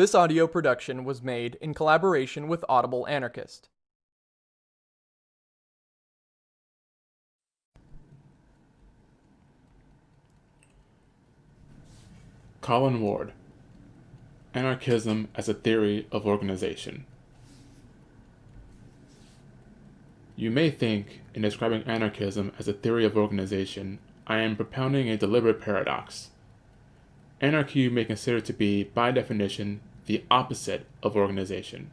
This audio production was made in collaboration with Audible Anarchist. Colin Ward Anarchism as a Theory of Organization. You may think, in describing anarchism as a theory of organization, I am propounding a deliberate paradox. Anarchy you may consider to be, by definition, the opposite of organization.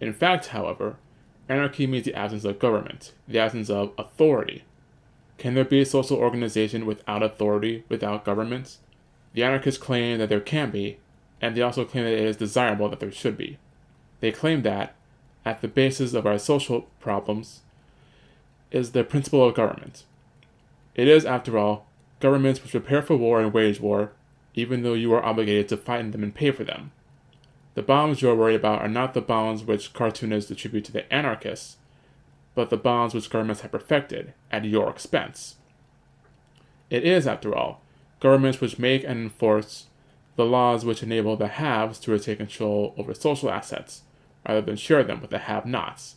In fact, however, anarchy means the absence of government, the absence of authority. Can there be a social organization without authority, without government? The anarchists claim that there can be, and they also claim that it is desirable that there should be. They claim that, at the basis of our social problems, is the principle of government. It is, after all, governments which prepare for war and wage war, even though you are obligated to fight in them and pay for them. The bombs you are worried about are not the bombs which cartoonists attribute to the anarchists, but the bombs which governments have perfected at your expense. It is, after all, governments which make and enforce the laws which enable the haves to retain control over social assets, rather than share them with the have-nots.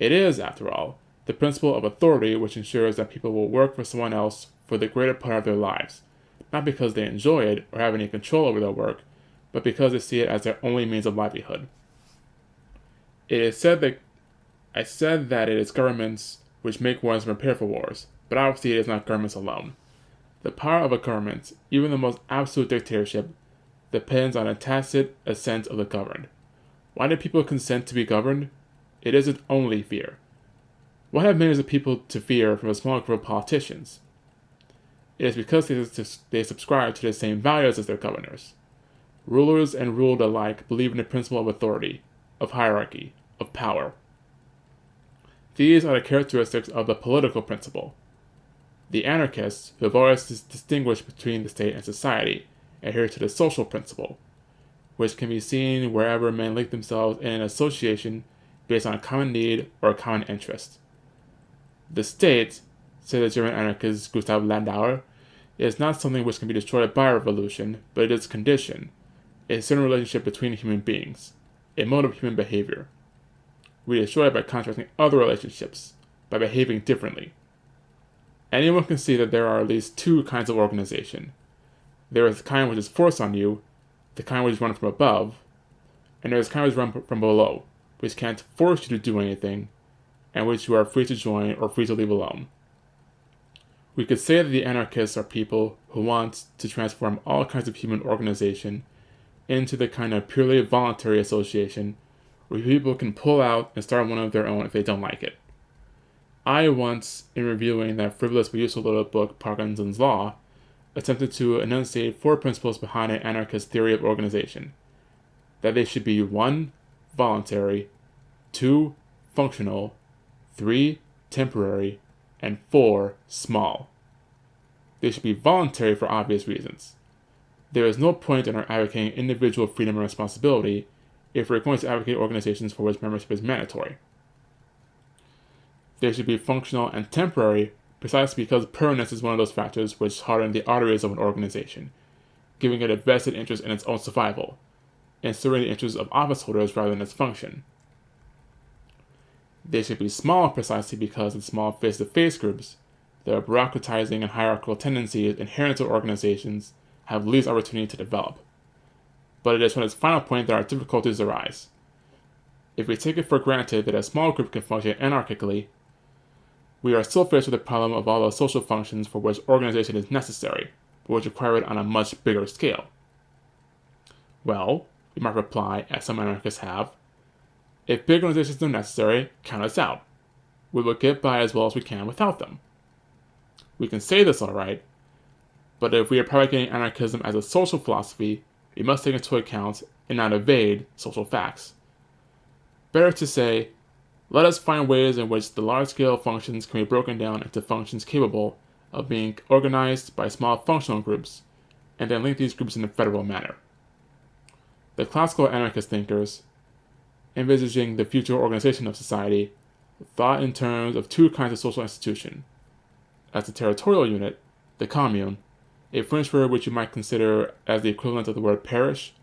It is, after all, the principle of authority which ensures that people will work for someone else for the greater part of their lives, not because they enjoy it or have any control over their work, but because they see it as their only means of livelihood. It is said that I said that it is governments which make wars and prepare for wars, but obviously it is not governments alone. The power of a government, even the most absolute dictatorship, depends on a tacit assent of the governed. Why do people consent to be governed? It isn't only fear. What have millions of people to fear from a small group of politicians? It is because they, they subscribe to the same values as their governors. Rulers and ruled alike believe in the principle of authority, of hierarchy, of power. These are the characteristics of the political principle. The anarchists, who have always distinguished between the state and society, adhere to the social principle, which can be seen wherever men link themselves in an association based on a common need or a common interest. The state, said the German anarchist Gustav Landauer, is not something which can be destroyed by revolution, but it is a condition, a certain relationship between human beings, a mode of human behavior. We destroy it by contrasting other relationships, by behaving differently. Anyone can see that there are at least two kinds of organization. There is the kind which is forced on you, the kind which is run from above, and there is the kind which is run from below, which can't force you to do anything, and which you are free to join or free to leave alone. We could say that the anarchists are people who want to transform all kinds of human organization into the kind of purely voluntary association where people can pull out and start one of their own if they don't like it. I once, in reviewing that frivolous but useful little book, Parkinson's Law, attempted to enunciate four principles behind an anarchist theory of organization. That they should be 1. voluntary, 2. functional, 3. temporary, and 4. small. They should be voluntary for obvious reasons. There is no point in our advocating individual freedom and responsibility if we're going to advocate organizations for which membership is mandatory. They should be functional and temporary precisely because permanence is one of those factors which harden the arteries of an organization, giving it a vested interest in its own survival, and serving the interests of office holders rather than its function. They should be small precisely because in small face-to-face groups, the bureaucratizing and hierarchical tendencies inherent to organizations have least opportunity to develop. But it is from its final point that our difficulties arise. If we take it for granted that a small group can function anarchically, we are still faced with the problem of all the social functions for which organization is necessary, but which require it on a much bigger scale. Well, we might reply, as some anarchists have, if big organizations are necessary, count us out. We will get by as well as we can without them. We can say this alright, but if we are propagating anarchism as a social philosophy, we must take into account and not evade social facts. Better to say, let us find ways in which the large-scale functions can be broken down into functions capable of being organized by small functional groups, and then link these groups in a federal manner. The classical anarchist thinkers, envisaging the future organization of society, thought in terms of two kinds of social institution. As a territorial unit, the commune, a French word which you might consider as the equivalent of the word parish,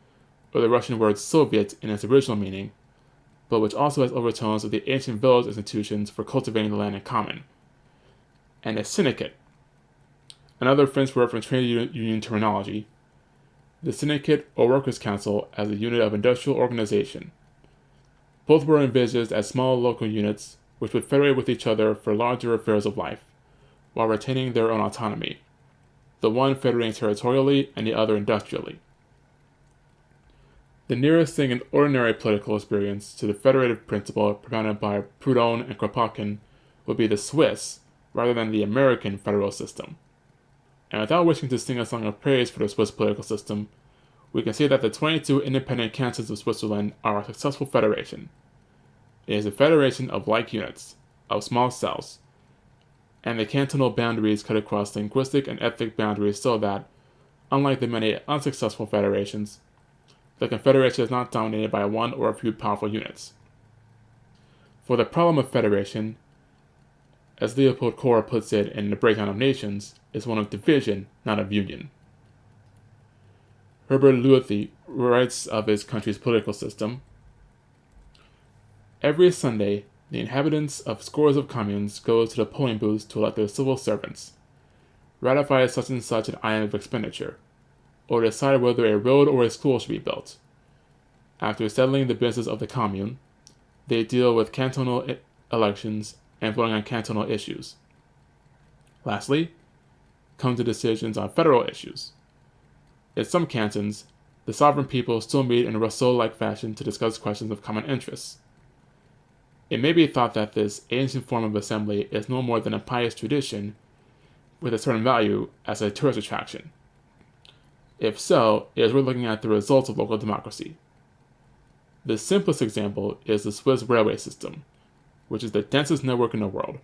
or the Russian word Soviet in its original meaning, but which also has overtones of the ancient village institutions for cultivating the land in common. And a syndicate, another French word from trade union terminology, the syndicate or workers' council as a unit of industrial organization. Both were envisaged as small local units which would federate with each other for larger affairs of life, while retaining their own autonomy, the one federating territorially and the other industrially. The nearest thing in ordinary political experience to the federative principle propounded by Proudhon and Kropotkin would be the Swiss, rather than the American federal system. And without wishing to sing a song of praise for the Swiss political system, we can say that the 22 independent cantons of Switzerland are a successful federation. It is a federation of like units, of small cells, and the cantonal boundaries cut across linguistic and ethnic boundaries so that, unlike the many unsuccessful federations, the Confederation is not dominated by one or a few powerful units. For the problem of federation, as Leopold Kohr puts it in The Breakdown of Nations, is one of division, not of union. Herbert Lüthy writes of his country's political system. Every Sunday, the inhabitants of scores of communes go to the polling booths to elect their civil servants, ratify such and such an item of expenditure, or decide whether a road or a school should be built. After settling the business of the commune, they deal with cantonal elections and voting on cantonal issues. Lastly, come to decisions on federal issues. In some cantons, the sovereign people still meet in a Rousseau like fashion to discuss questions of common interest. It may be thought that this ancient form of assembly is no more than a pious tradition with a certain value as a tourist attraction. If so, it is worth looking at the results of local democracy. The simplest example is the Swiss railway system, which is the densest network in the world.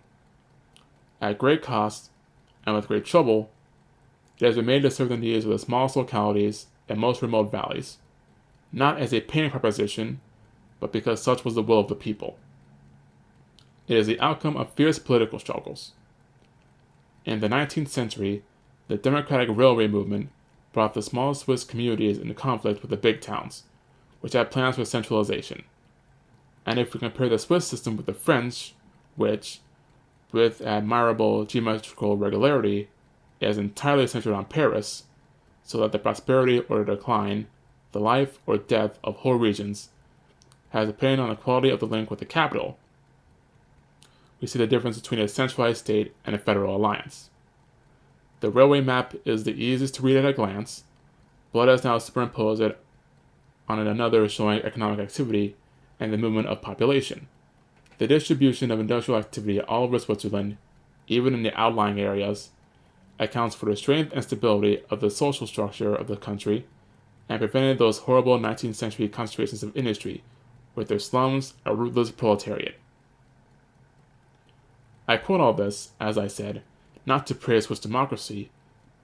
At great cost and with great trouble, it has been made to serve the needs of the smallest localities and most remote valleys, not as a paying proposition, but because such was the will of the people. It is the outcome of fierce political struggles. In the 19th century, the democratic railway movement brought the small Swiss communities into conflict with the big towns, which had plans for centralization. And if we compare the Swiss system with the French, which, with admirable geometrical regularity, is entirely centered on Paris, so that the prosperity or decline, the life or death of whole regions, has depended on the quality of the link with the capital, we see the difference between a centralized state and a federal alliance. The railway map is the easiest to read at a glance, let us now superimpose it on another showing economic activity and the movement of population. The distribution of industrial activity all over Switzerland, even in the outlying areas, accounts for the strength and stability of the social structure of the country and prevented those horrible 19th century concentrations of industry with their slums and ruthless proletariat. I quote all this, as I said, not to praise Swiss democracy,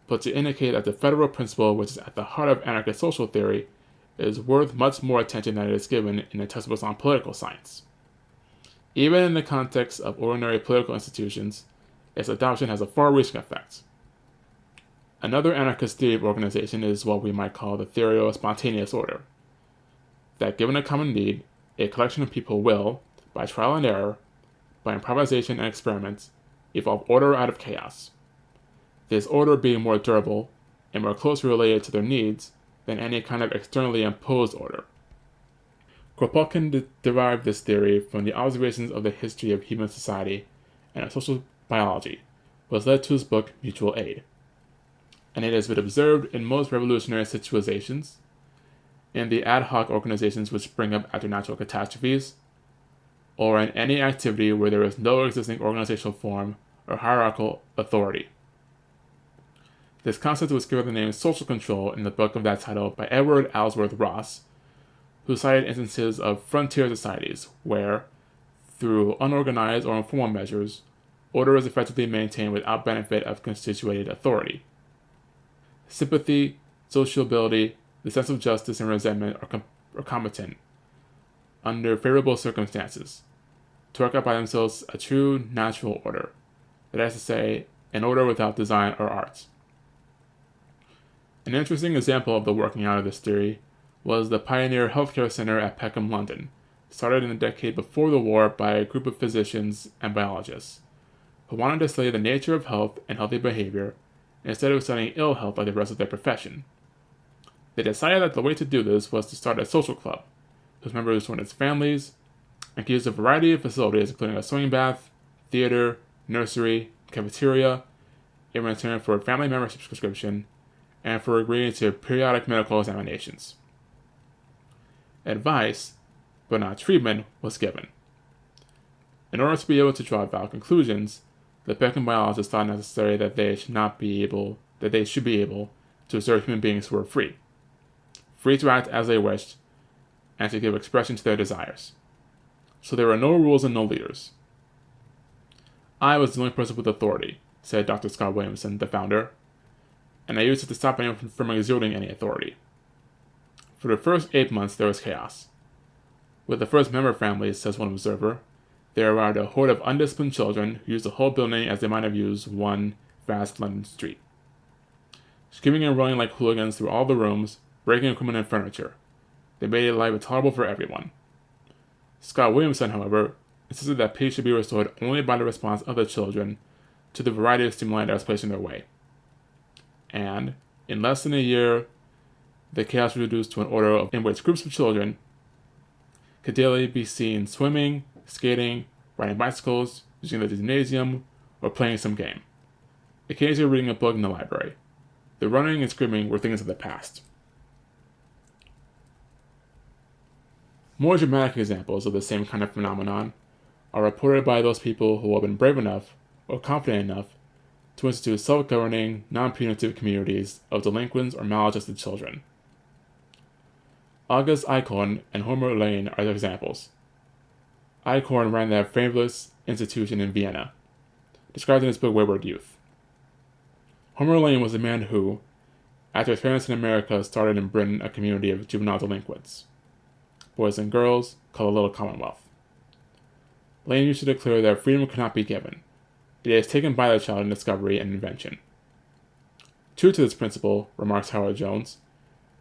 but to indicate that the federal principle which is at the heart of anarchist social theory is worth much more attention than it is given in the textbooks on political science. Even in the context of ordinary political institutions, its adoption has a far-reaching effect. Another anarchist theory of organization is what we might call the theory of spontaneous order. That given a common need, a collection of people will, by trial and error, by improvisation and experiments, evolve order out of chaos. This order being more durable and more closely related to their needs than any kind of externally imposed order. Kropotkin de derived this theory from the observations of the history of human society and of social biology, which led to his book Mutual Aid. And it has been observed in most revolutionary situations, in the ad hoc organizations which spring up after natural catastrophes, or in any activity where there is no existing organizational form or hierarchical authority. This concept was given the name social control in the book of that title by Edward Ellsworth Ross, who cited instances of frontier societies where, through unorganized or informal measures, order is effectively maintained without benefit of constituted authority. Sympathy, sociability, the sense of justice, and resentment are, com- are competent, under favorable circumstances, to work out by themselves a true natural order, that is to say, an order without design or art. An interesting example of the working out of this theory was the Pioneer Healthcare Center at Peckham, London, started in the decade before the war by a group of physicians and biologists who wanted to study the nature of health and healthy behavior instead of studying ill health like the rest of their profession. They decided that the way to do this was to start a social club, whose members joined as families and could use a variety of facilities, including a swimming bath, theater, nursery, cafeteria, in return for a family membership subscription, and for agreeing to periodic medical examinations. Advice, but not treatment, was given. In order to be able to draw valid conclusions, the Peckham biologists thought necessary that they should not be able that they should be able to observe human beings who were free, free to act as they wished, and to give expression to their desires. So there were no rules and no leaders. I was the only person with authority, said Dr. Scott Williamson, the founder, and I used it to stop anyone from exerting any authority. For the first eight months, there was chaos. With the first member families, says one observer, there arrived a horde of undisciplined children who used the whole building as they might have used one vast London street. Screaming and running like hooligans through all the rooms, breaking equipment and furniture. They made life intolerable for everyone. Scott Williamson, however, insisted that peace should be restored only by the response of the children to the variety of stimuli that was placed in their way. And, in less than a year, the chaos was reduced to an order in which groups of children could daily be seen swimming, skating, riding bicycles, using the gymnasium, or playing some game. Occasionally reading a book in the library. The running and screaming were things of the past. More dramatic examples of the same kind of phenomenon are reported by those people who have been brave enough or confident enough to institute self governing, non punitive communities of delinquents or maladjusted children. August Aichhorn and Homer Lane are the examples. Aichhorn ran that famous institution in Vienna, described in his book Wayward Youth. Homer Lane was a man who, after his parents in America started in Britain a community of juvenile delinquents, boys and girls, called a Little Commonwealth. Lane used to declare that freedom could not be given. It is taken by the child in discovery and invention. True to this principle, remarks Howard Jones,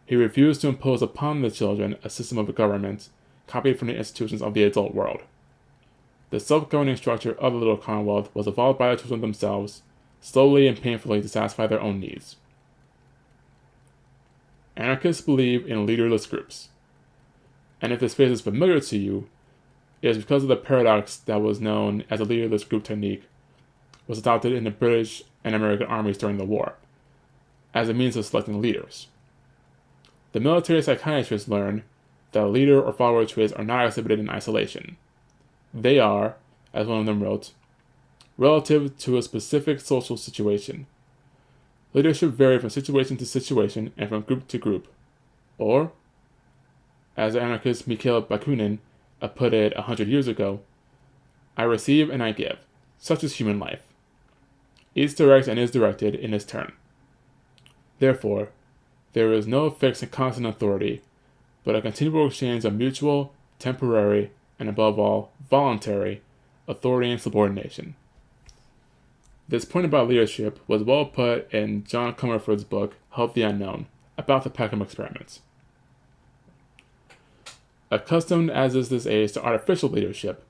he refused to impose upon the children a system of government copied from the institutions of the adult world. The self-governing structure of the little commonwealth was evolved by the children themselves, slowly and painfully to satisfy their own needs. Anarchists believe in leaderless groups. And if this phrase is familiar to you, it is because of the paradox that was known as the leaderless group technique was adopted in the British and American armies during the war, as a means of selecting leaders. The military psychiatrists learned that leader or follower traits are not exhibited in isolation. They are, as one of them wrote, relative to a specific social situation. Leadership vary from situation to situation and from group to group. Or, as anarchist Mikhail Bakunin put it a hundred years ago, I receive and I give. Such is human life. Each directs and is directed in its turn. Therefore, there is no fixed and constant authority, but a continual exchange of mutual, temporary, and above all, voluntary authority and subordination. This point about leadership was well put in John Comerford's book, Health the Unknown, about the Peckham experiments. Accustomed as is this age to artificial leadership,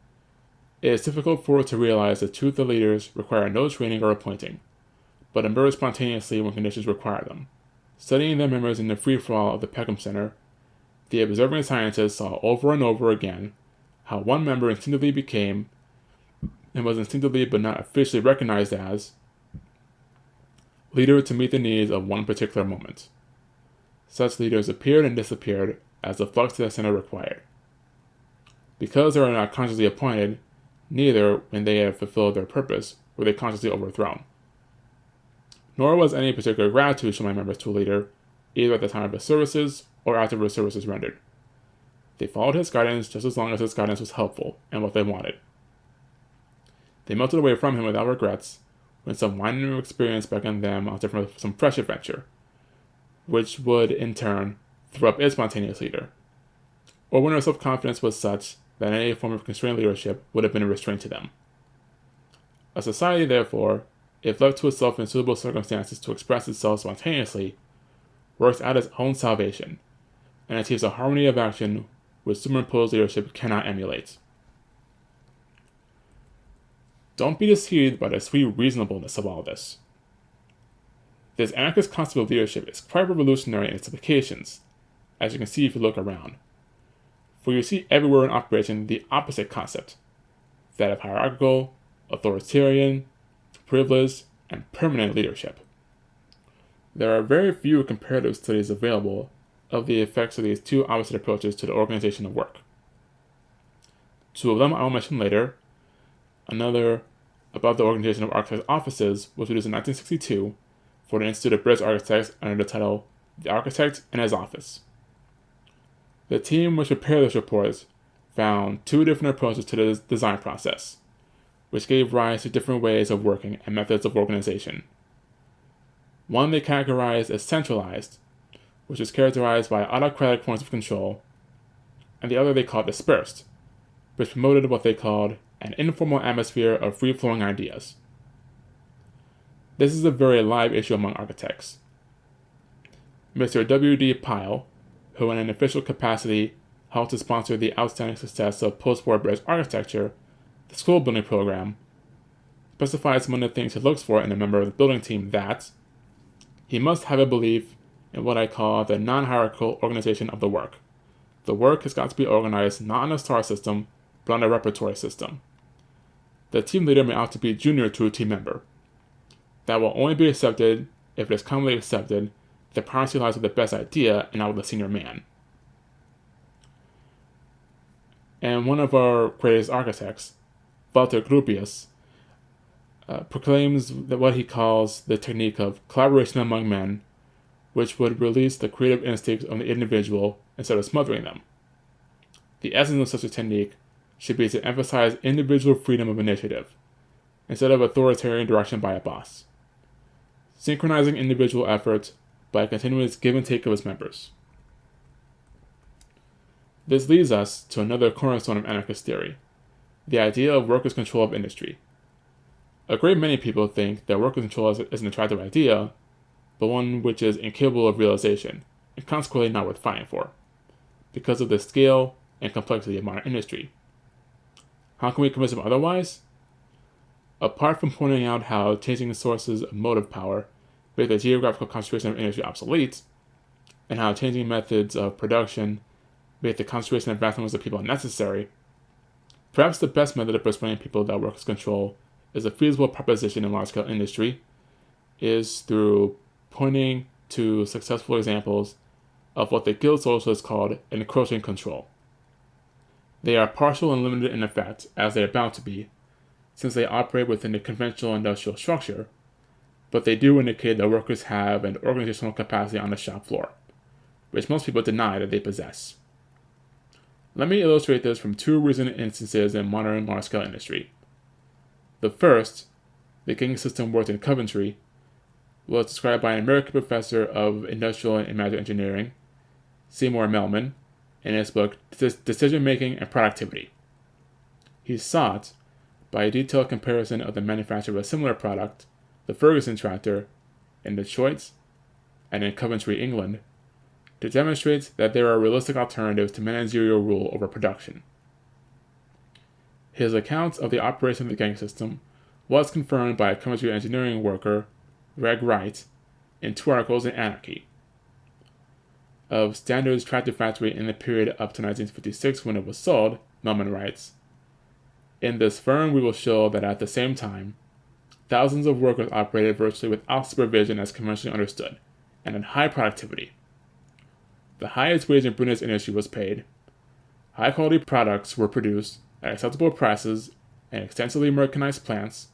it is difficult for it to realize that truth of leaders require no training or appointing, but emerge spontaneously when conditions require them. Studying their members in the free-for-all of the Peckham Center, the observing scientists saw over and over again how one member instinctively became, and was instinctively but not officially recognized as, leader to meet the needs of one particular moment. Such leaders appeared and disappeared as the flux to the center required. Because they are not consciously appointed, neither, when they have fulfilled their purpose, were they consciously overthrown. Nor was any particular gratitude shown by members to a leader, either at the time of his services or after his services rendered. They followed his guidance just as long as his guidance was helpful and what they wanted. They melted away from him without regrets when some winding experience beckoned them onto some fresh adventure, which would, in turn, throw up its spontaneous leader, or when their self-confidence was such that any form of constrained leadership would have been a restraint to them. A society, therefore, if left to itself in suitable circumstances to express itself spontaneously, works out its own salvation, and achieves a harmony of action which superimposed leadership cannot emulate. Don't be deceived by the sweet reasonableness of all this. This anarchist concept of leadership is quite revolutionary in its applications, as you can see if you look around. For you see everywhere in operation the opposite concept that of hierarchical, authoritarian, privileged, and permanent leadership. There are very few comparative studies available of the effects of these two opposite approaches to the organization of work. Two of them I will mention later. Another about the organization of architects' offices was produced in 1962 for the Institute of British Architects under the title The Architect and His Office. The team which prepared this report found two different approaches to the design process, which gave rise to different ways of working and methods of organization. One they categorized as centralized, which is characterized by autocratic points of control, and the other they called dispersed, which promoted what they called an informal atmosphere of free flowing ideas. This is a very live issue among architects. Mr. W.D. Pile, who in an official capacity helped to sponsor the outstanding success of post-war British architecture, the school building program, specifies one of the things he looks for in a member of the building team that he must have a belief in what I call the non-hierarchical organization of the work. The work has got to be organized not on a star system, but on a repertory system. The team leader may to be junior to a team member. That will only be accepted if it is commonly accepted the primacy lies with the best idea and not with the senior man. And one of our greatest architects, Walter Gropius, uh, proclaims that what he calls the technique of collaboration among men, which would release the creative instincts of the individual instead of smothering them. The essence of such a technique should be to emphasize individual freedom of initiative, instead of authoritarian direction by a boss, synchronizing individual efforts by a continuous give and take of its members. This leads us to another cornerstone of anarchist theory the idea of workers' control of industry. A great many people think that workers' control is, is an attractive idea, but one which is incapable of realization, and consequently not worth fighting for, because of the scale and complexity of modern industry. How can we convince them otherwise? Apart from pointing out how changing the sources of motive power make the geographical concentration of industry obsolete, and how changing methods of production make the concentration of numbers of people unnecessary, perhaps the best method of persuading people that workers' control is a feasible proposition in large scale industry is through pointing to successful examples of what the Guild Socialists called encroaching control. They are partial and limited in effect, as they are bound to be, since they operate within the conventional industrial structure, but they do indicate that workers have an organizational capacity on the shop floor, which most people deny that they possess. Let me illustrate this from two recent instances in modern large scale industry. The first, the gang system worked in Coventry, was described by an American professor of industrial and management engineering, Seymour Melman, in his book Decision Making and Productivity. He sought, by a detailed comparison of the manufacture of a similar product, the Ferguson tractor, in Detroit and in Coventry, England, to demonstrate that there are realistic alternatives to managerial rule over production. His account of the operation of the gang system was confirmed by a Coventry engineering worker, Reg Wright, in two articles in Anarchy. Of Standard's tractor factory in the period up to 1956 when it was sold, Melman writes, In this firm we will show that at the same time, thousands of workers operated virtually without supervision as conventionally understood, and at high productivity. The highest wage in British industry was paid. High quality products were produced at acceptable prices in extensively mechanized plants.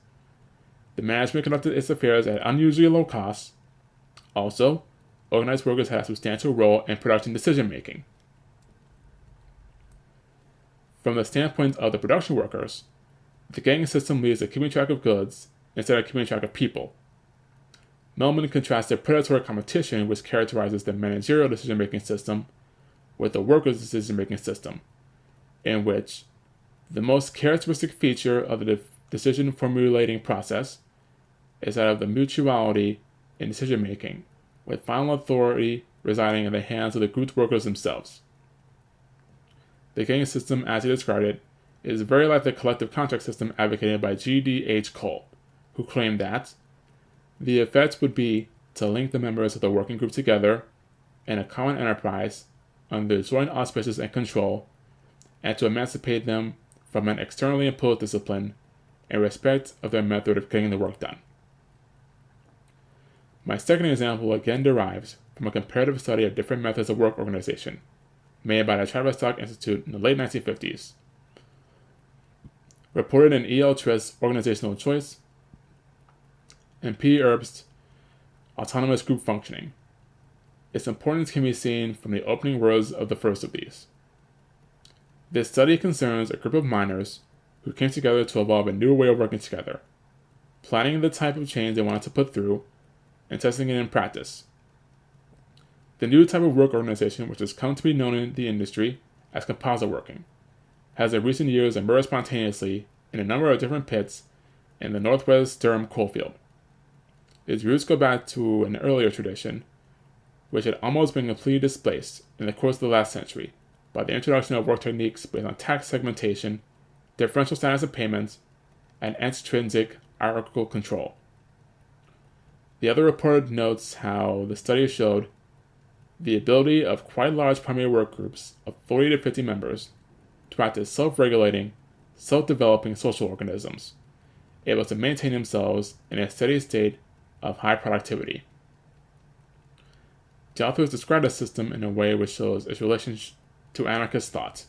The management conducted its affairs at unusually low costs. Also, organized workers had a substantial role in production decision making. From the standpoint of the production workers, the gang system leads to keeping track of goods instead of keeping track of people. Melman contrasts the predatory competition which characterizes the managerial decision making system with the workers' decision making system, in which the most characteristic feature of the decision formulating process is that of the mutuality in decision making, with final authority residing in the hands of the group's workers themselves. The gang system, as he described it, is very like the collective contract system advocated by G.D.H. Cole, who claimed that the effect would be to link the members of the working group together in a common enterprise under joint auspices and control, and to emancipate them from an externally imposed discipline in respect of their method of getting the work done. My second example again derives from a comparative study of different methods of work organization made by the Tavistock Institute in the late 1950s. Reported in E.L. Trist's Organizational Choice and P. Herbst's Autonomous Group Functioning. Its importance can be seen from the opening words of the first of these. This study concerns a group of miners who came together to evolve a new way of working together, planning the type of change they wanted to put through, and testing it in practice. The new type of work organization, which has come to be known in the industry as composite working, has in recent years emerged spontaneously in a number of different pits in the northwest Durham coalfield. Its roots go back to an earlier tradition, which had almost been completely displaced in the course of the last century by the introduction of work techniques based on task segmentation, differential standards of payments, and extrinsic hierarchical control. The other report notes how the study showed the ability of quite large primary work groups of 40 to 50 members to practice self regulating, self developing social organisms, able to maintain themselves in a steady state of high productivity. The authors describe the system in a way which shows its relation to anarchist thought.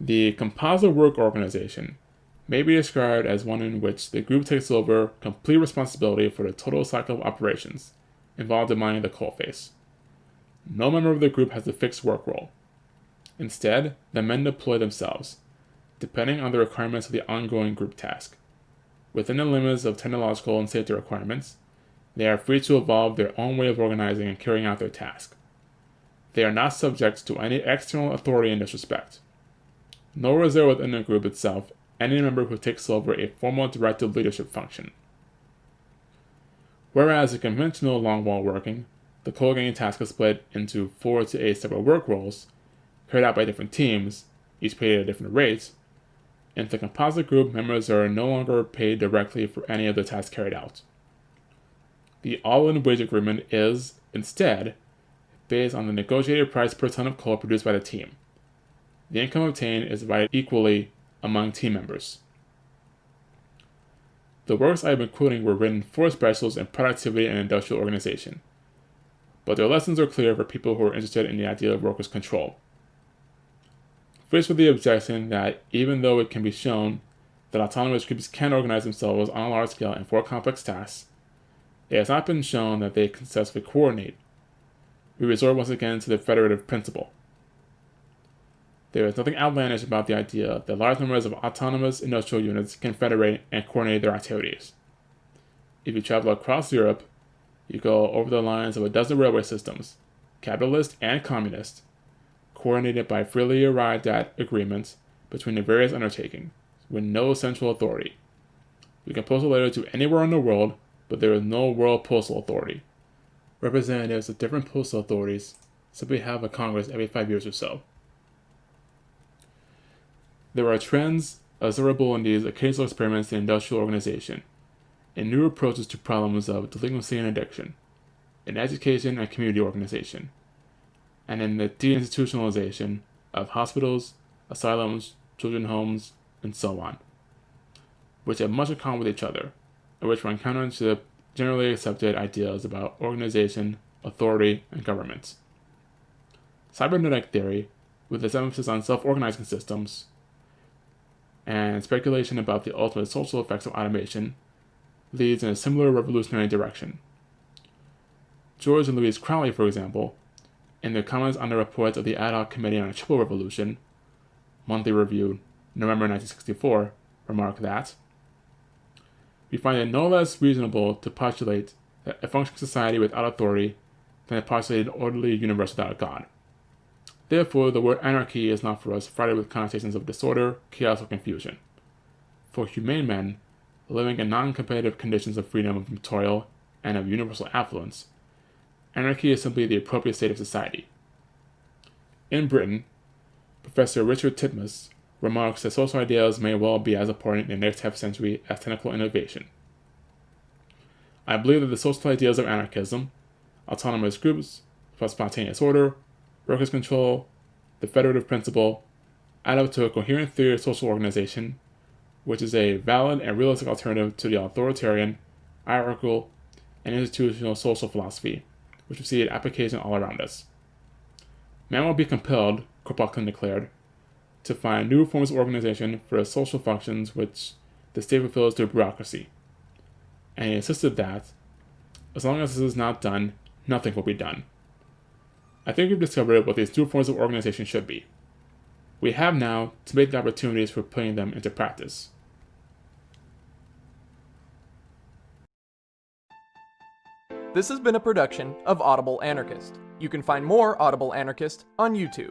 The composite work organization may be described as one in which the group takes over complete responsibility for the total cycle of operations involved in mining the coalface. No member of the group has a fixed work role. Instead, the men deploy themselves, depending on the requirements of the ongoing group task. Within the limits of technological and safety requirements, they are free to evolve their own way of organizing and carrying out their task. They are not subject to any external authority in this respect. Nor is there within the group itself any member who takes over a formal directive leadership function. Whereas in conventional longwall working, the coal gang task is split into four to eight separate work roles, carried out by different teams, each paid at a different rate. In the composite group, members are no longer paid directly for any of the tasks carried out. The all-in wage agreement is, instead, based on the negotiated price per ton of coal produced by the team. The income obtained is divided equally among team members. The works I have been quoting were written for specialists in productivity and industrial organization, but their lessons are clear for people who are interested in the idea of workers' control. Faced with the objection that even though it can be shown that autonomous groups can organize themselves on a large scale and for complex tasks, it has not been shown that they can successfully coordinate. We resort once again to the federative principle. There is nothing outlandish about the idea that large numbers of autonomous industrial units can federate and coordinate their activities. If you travel across Europe, you go over the lines of a dozen railway systems, capitalist and communist, coordinated by freely arrived at agreements between the various undertakings, with no central authority. We can post a letter to anywhere in the world but there is no World Postal Authority. Representatives of different postal authorities simply have a Congress every five years or so. There are trends observable in these occasional experiments in industrial organization, in new approaches to problems of delinquency and addiction, in education and community organization, and in the deinstitutionalization of hospitals, asylums, children homes, and so on, which have much in common with each other, and which one counters the generally accepted ideas about organization, authority, and government. Cybernetic theory, with its emphasis on self organizing systems, and speculation about the ultimate social effects of automation, leads in a similar revolutionary direction. George and Louise Crowley, for example, in their comments on the reports of the Ad hoc Committee on a Triple Revolution, Monthly Review, November 1964, remark that we find it no less reasonable to postulate that a functioning society without authority than to postulate an orderly universe without God. Therefore, the word anarchy is not for us freighted with connotations of disorder, chaos, or confusion. For humane men, living in non competitive conditions of freedom from toil and of universal affluence, Anarchy is simply the appropriate state of society. In Britain, Professor Richard Titmuss remarks that social ideals may well be as important in the next half century as technical innovation. I believe that the social ideals of anarchism, autonomous groups, spontaneous order, workers' control, the federative principle, add up to a coherent theory of social organization, which is a valid and realistic alternative to the authoritarian, hierarchical, and institutional social philosophy, which received application all around us. Man will be compelled, Kropotkin declared, to find new forms of organization for the social functions which the state fulfills through bureaucracy. And he insisted that, as long as this is not done, nothing will be done. I think we've discovered what these new forms of organization should be. We have now to make the opportunities for putting them into practice. This has been a production of Audible Anarchist. You can find more Audible Anarchist on YouTube.